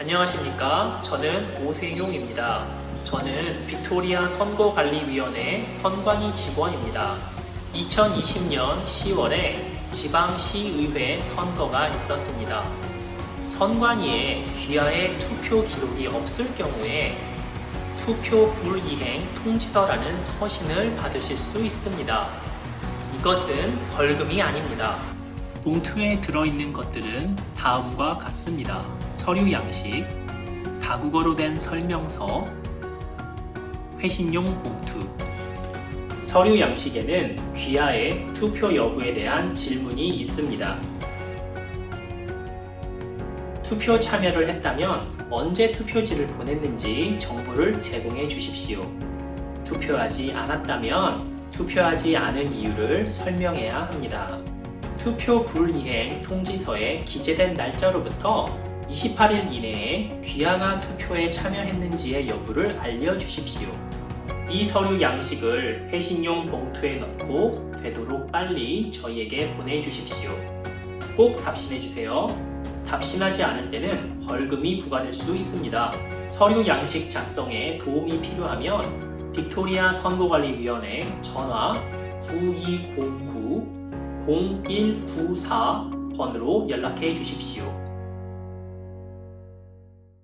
안녕하십니까. 저는 오세용입니다. 저는 빅토리아 선거관리위원회 선관위 직원입니다. 2020년 10월에 지방시의회 선거가 있었습니다. 선관위에 귀하의 투표 기록이 없을 경우에 투표 불이행 통지서라는 서신을 받으실 수 있습니다. 이것은 벌금이 아닙니다. 봉투에 들어있는 것들은 다음과 같습니다. 서류 양식, 다국어로 된 설명서, 회신용 봉투. 서류 양식에는 귀하의 투표 여부에 대한 질문이 있습니다. 투표 참여를 했다면 언제 투표지를 보냈는지 정보를 제공해 주십시오. 투표하지 않았다면 투표하지 않은 이유를 설명해야 합니다. 투표 불이행 통지서에 기재된 날짜로부터 28일 이내에 귀하가 투표에 참여했는지의 여부를 알려주십시오. 이 서류 양식을 회신용 봉투에 넣고 되도록 빨리 저희에게 보내주십시오. 꼭 답신해주세요. 답신하지 않을 때는 벌금이 부과될 수 있습니다. 서류 양식 작성에 도움이 필요하면 빅토리아 선거관리위원회 전화 9209 0194번으로 연락해 주십시오.